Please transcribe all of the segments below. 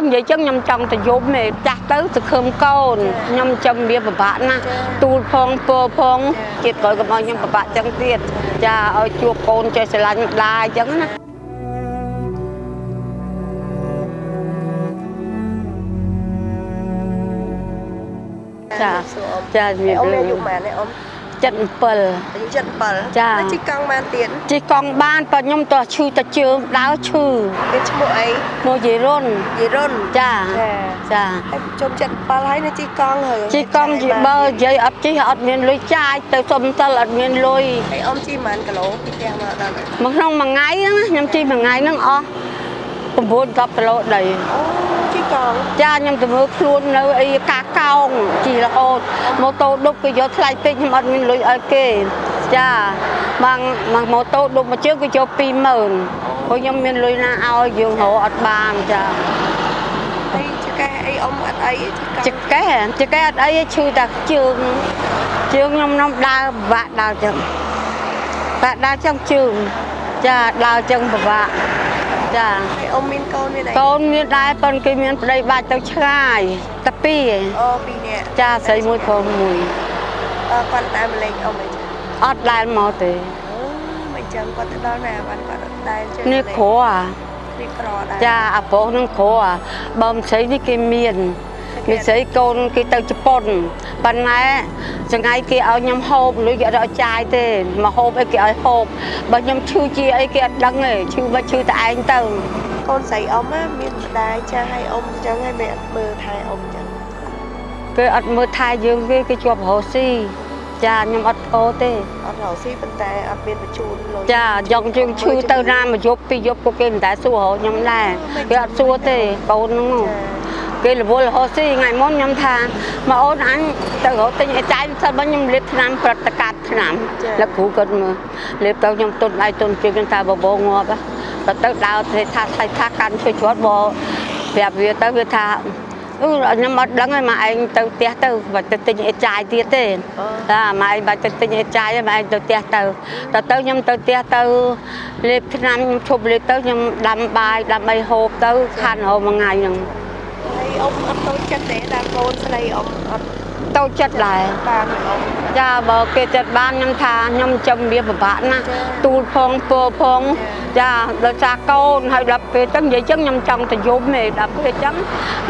ឹងនិយាយចឹងខ្ញុំចង់ទៅយប់ទេចាស់ទៅសង្ឃឹមកូនខ្ញុំចាំវាពិបាកណាស់ទូលផងពរផងជាតិក្រោយកុំឲ្យខ្ញុំពិបាកចឹងទៀតចាឲ្យជួបកូនចេះស្រឡាញ់ម្ដាយចឹងណាចាចាជំរាបអ៊ំមានលាអាយុប៉ុន្មានទេអ៊ំ 77អាយុ77ចាហើយជីកង់បានទៀតជិះកង់បានប៉ុន្តែខ្ញុំតោះឈឺតែជើងដើរឈឺគេឈ្មោះអីមកយាយរុនយីរុនចាចាចាហើយជុំ77ហើយនៅជីកង់ហើយជិះកង់ជីបើនិយាយអត់ជិះអត់មានលុយចាយទៅសុំសិលអត់មានលុយហើយអ៊ំជីប៉ុន្មានគីឡូពីផ្ទះមកដល់នេះមកក្នុងមួយថ្ងៃហ្នឹងណាខ្ញុំជិះមួយថ្ងៃហ្នឹងអស់9 10គីឡូដីអូជី កង់ចាខ្ញុំទៅមើលខ្លួននៅអីកាកោងជីរហូតម៉ូតូដប់គេយកថ្លៃតិចខ្ញុំអត់មានលុយឲ្យគេចាបងមកម៉ូតូដប់មួយជើងគេយក20000ព្រោះខ្ញុំមានលុយណាឲ្យយើងរកអត់បានចាហើយចកេះអីអ៊ំអត់អីជីចកង់កេះចកេះអត់អីទេឈឺតែជើងជើងខ្ញុំនំដើរពិបាកដើរចឹងបាក់ដើរចឹងជើងចាដើរចឹងពិបាក ចាហើយអ៊ំមានកូនមានអីកូនមានដែរប៉ុន្តែគេមានប្តីបាច់ទៅឆ្ងាយតែពីរឯងអូពីរនាក់ចាស្រីមួយប្រុសមួយអឺគាត់តែម្លេចអ៊ំអីចឹងអត់ដែលមកទេអូមិនចឹងគាត់ទៅដល់ណាបានគាត់អត់ដែលជើងនេះគ្រូអានេះក្រដែរចាអាប្រុសនឹងគ្រូអាបើមិនស្រីនេះគេមាន មានស្រីកូនគេទៅជប៉ុនប៉ុន្តែចង្អៃគេឲ្យខ្ញុំហូបលុយគេអត់ឲ្យចាយទេមកហូបអីគេឲ្យហូបបើខ្ញុំឈឺជាអីគេអត់ដឹងទេឈឺបើឈឺតែឯងទៅកូនស្រីអ៊ំណាមានម្ដាយចាស់ឲ្យអ៊ំចឹងហើយមិនអត់មើលថែអ៊ំចឹងគេអត់មើលថែយើងទេគេជាប់រស់ស៊ីចាខ្ញុំអត់ធោទេអត់រកស៊ីប៉ុន្តែអត់មានបញ្ជូនលុយចាយកយើងឈឺទៅណាមួយយប់ពីរយប់ក៏គេមិនដែលសួររកខ្ញុំដែរគេអត់សួរទេកូនហ្នឹង គេរវល់រហូតស៊ីថ្ងៃមុនខ្ញុំថាមកអូនអញទៅរកទិញអីចាយសិនបើខ្ញុំលេបថ្នាំប្រតិកាត់ថ្នាំលោកគ្រូគាត់មើលលេបទៅខ្ញុំទុនដៃទុនជើងខ្ញុំថាបបោងាប់ទៅទៅដើរទេថាថៃថាកាន់ជួយជ្រត់បប្រាប់វាទៅវាថាអឺខ្ញុំអត់ដឹងហើយមកឯងទៅផ្ទះទៅបាច់ទៅទិញអីចាយទៀតទេតាមកឯងបាច់ទៅទិញអីចាយមកឯងទៅផ្ទះទៅតែទៅខ្ញុំទៅផ្ទះទៅលេបថ្នាំខ្ញុំឈប់លេបទៅខ្ញុំដាំបាយដាំអីហូបទៅខាត់រហូតមួយថ្ងៃហ្នឹងហើយ អ៊ំអត់តូចចិត្តទេដល់កូនស្រីអ៊ំអត់តូចចិត្តដែរបានទេអ៊ំចាបើគេចិត្តបានខ្ញុំថាខ្ញុំចំវាពិបាកណាស់ចា៎ទូលផងពរផងចាដោយសារកូនហើយដល់ពេលចឹងនិយាយចឹងខ្ញុំចង់ទៅយំទេដល់ពេលចឹង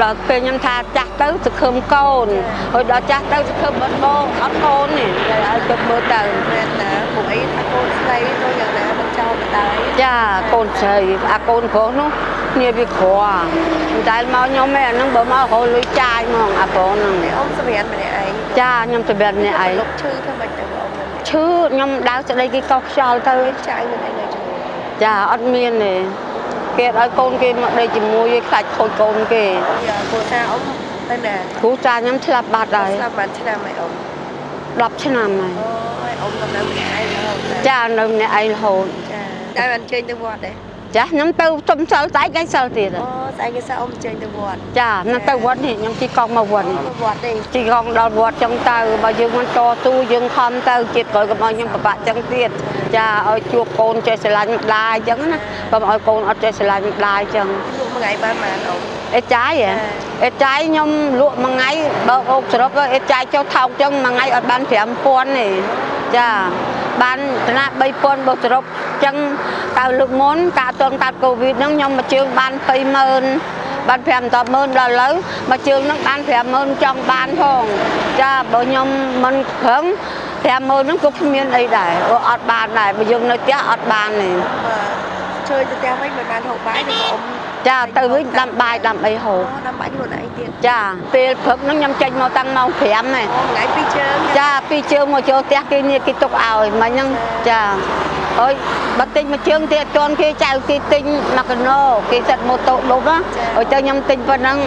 ដល់ពេលខ្ញុំថាចាស់ទៅសង្ឃឹមកូនហើយដល់ចាស់ទៅសង្ឃឹមអត់បងអត់កូនទេតែឲ្យទៅមើលទៅមែនតាពួកអីថាកូនស្រីទៅយ៉ាងណាមិនចោលម្ដាយចាកូនស្រីអាកូនប្រុសនោះ គ្នាវាក្រមិនដែលមកខ្ញុំទេអាហ្នឹងបើមករកលុយចាយហ្មងអាប្រុសហ្នឹងហើយអ៊ំសម្រាប់ម្នាក់ឯងចាខ្ញុំទៅបែបនេះឯងលុកឈឺធ្វើម៉េចទៅអ៊ំមិនឈឺខ្ញុំដើរស្ដីគេកោសខ្យល់ទៅចាយមិនអីនៅជាមួយចាអត់មានទេគេអត់ឲ្យកូនគេមកដេកជាមួយឯងខ្លាចខូចកូនគេយ៉ាគ្រូសាអ៊ំទៅណាគ្រូចាខ្ញុំឆ្លាប់បាត់ហើយស្លាប់បានឆ្នាំហើយអ៊ំ10ឆ្នាំហើយអូយអ៊ំកំណើម្នាក់ឯងរហូតណាចានៅម្នាក់ឯងរហូតចាតែបានចេញទៅវត្តទេ ចាខ្ញុំទៅសុំសិលតែឯងឯងសិលទៀតអូស្អែកគេសាអ៊ំចេញទៅវត្តចាខ្ញុំទៅវត្តនេះខ្ញុំជិះកង់មកវត្តនេះទៅវត្តទេជិះកង់ដល់វត្តចឹងទៅបើយើងមិនតស៊ូយើងខំទៅជាតិក្រោយកុំឲ្យខ្ញុំពិបាកចឹងទៀតចាឲ្យជួបកូនចេះស្រឡាញ់ម្ដាយចឹងណាបើមិនឲ្យកូនអត់ចេះស្រឡាញ់ម្ដាយចឹងលក់មួយថ្ងៃបានប៉ុន្មានអ៊ំអេចាយហ៎អេចាយខ្ញុំលក់មួយថ្ងៃបើអូបសរុបទៅអេចាយចុះថោកចឹងមួយថ្ងៃអត់បាន5000ទេចាបានឋានៈ3000បើសរុប ចឹងតើលើកមុនកាលអត់ទាន់កាត់កូវីដហ្នឹងខ្ញុំមួយជើងបាន20000បាន5 100000ដល់ឥឡូវមួយជើងហ្នឹងបាន50000ចង់បានផងចាបើខ្ញុំមិនប្រឹង50000ហ្នឹងក៏គ្មានអីដែរព្រោះអត់បានដែរបើយើងនៅផ្ទះអត់បានទេបើជួយទៅផ្ទះវិញមិនបានហូបបាយទេអ៊ំចាទៅវិញដាំបាយដាំអីហូបអូដាំបាច់ខ្លួនឯងទៀតចាពេលព្រឹកហ្នឹងខ្ញុំចេញមកតាំងម៉ោង5ហ្នឹងអូថ្ងៃពីរជើងចាពីរជើងមកចូលផ្ទះគេនេះគេទុកឲ្យមិញហ្នឹងចា អើយបើទិញមួយជើងទៀតអត់ទាន់គេចៅគេទិញមកកណូគេសិតម៉ូតូដប់ណាអើយទៅខ្ញុំទិញប៉ុណ្ណឹង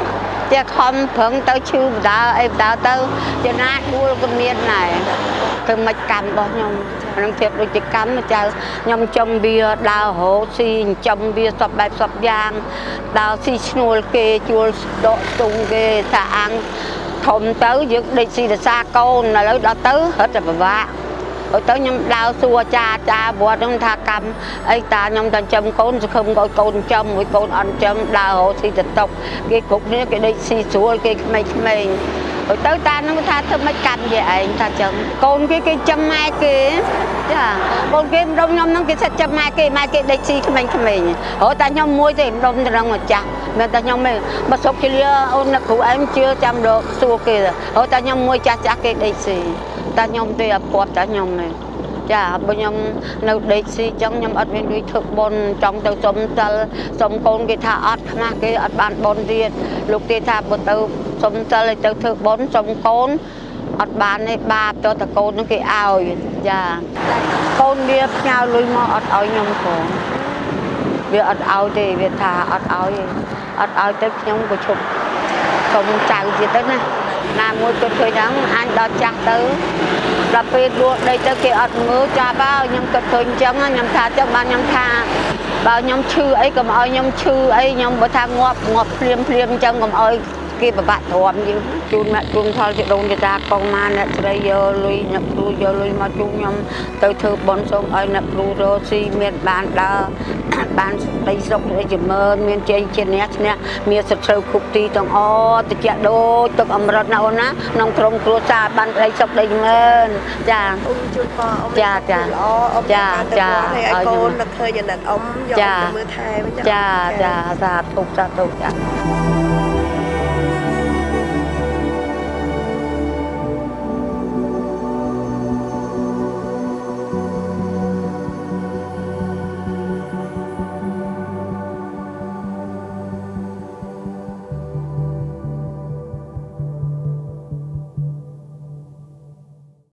ជាខំប្រឹងទៅឈឺបដាអីបដាទៅចំណាយដួលក៏មានដែរគឺមិនកម្មរបស់ខ្ញុំខ្ញុំធៀបដូចជាកម្មចៅខ្ញុំចំវាដើររោស៊ីចំវាសពបែបសពយ៉ាងដើរស៊ីឈ្នួលគេជួលដកទុងគេថាអាំងធំទៅយើងដេកស៊ីរសាកូនឥឡូវដល់ទៅរត់តែពិបាកហើយ ទៅខ្ញុំដើរសួរចាចាវត្តហ្នឹងថាកម្មអីតាខ្ញុំតែចំកូនសង្ឃឹមឲ្យកូនចំមួយកូនអត់ចំដើររកស៊ីទៅតុកគេគ្រប់គ្នាគេដេកស៊ីស្រួលគេក្មេងក្មេងហើយទៅតាហ្នឹងថាធ្វើមិនកម្មជាឯងថាចឹងកូនគេគេចំម៉ែគេចាកូនគេម្ដុំខ្ញុំហ្នឹងគេសិតចំម៉ែគេម៉ែគេដេកស៊ីក្មេងក្មេងហើយតែខ្ញុំមួយទេម្ដុំទៅនឹងម្ចាស់មិនតែខ្ញុំទេមកសុកជាលាអូនអ្នកគ្រូអែមជឿចាំរកសួរគេហើយតែខ្ញុំមួយចាស់ចាស់គេដេកស៊ី តែខ្ញុំទេអត់ពាត់តែខ្ញុំទេចាបើខ្ញុំនៅដេកស៊ីចឹងខ្ញុំអត់មានលុយធ្វើបុណ្យចង់ទៅសុំសិលសុំកូនគេថាអត់ខ្មាស់គេអត់បានបុណ្យទៀតលោកគេថាបើទៅសុំសិលឲ្យទៅធ្វើបុណ្យសុំកូនអត់បានទេបាបទៅតែកូននឹងគេឲ្យចាកូនវាផ្ញើលុយមកអត់ឲ្យខ្ញុំផងវាអត់ឲ្យទេវាថាអត់ឲ្យទេអត់ឲ្យទៅខ្ញុំក៏ឈប់សុំចៅទៀតទៅណា ណាមួយគាត់ឃើញហ្នឹងអញដល់ចាស់ទៅដល់ពេលដួលដីទៅគេអត់មើលចាប់ហើយខ្ញុំក៏ឃើញអញ្ចឹងខ្ញុំថាចឹងបានខ្ញុំថាបើខ្ញុំឈឺអីកុំឲ្យខ្ញុំឈឺអីខ្ញុំបើថាងាប់ងាប់ភ្លាមភ្លាមអញ្ចឹងកុំឲ្យគេប្របាក់ទ្រាំយើងជូនអ្នកជូនផលជាដូនជាតាកងមកអ្នកស្រីយកលុយអ្នកគ្រូយកលុយមកជូនខ្ញុំទៅធ្វើបន់សូមឲ្យអ្នកគ្រូរកស៊ីមានបានដើរ បានដីស្រុកដូចជាមើលមានជ័យជាអ្នកឈ្នះមានសត្រូវគ្រប់ទីទាំងអតិចដូចទឹកអមរតណាអូនណាក្នុងក្រុមគ្រួសារបានដីស្រុកដីមើលចាអ៊ំជួយប៉អ៊ំចាចាល្អអ៊ំចាចាចាចាឲ្យឲ្យកូនខ្ញុំនឹកឃើញអាណិតអ៊ំយកចាទៅមើលថែវិញចាចាសាធុសាធុចា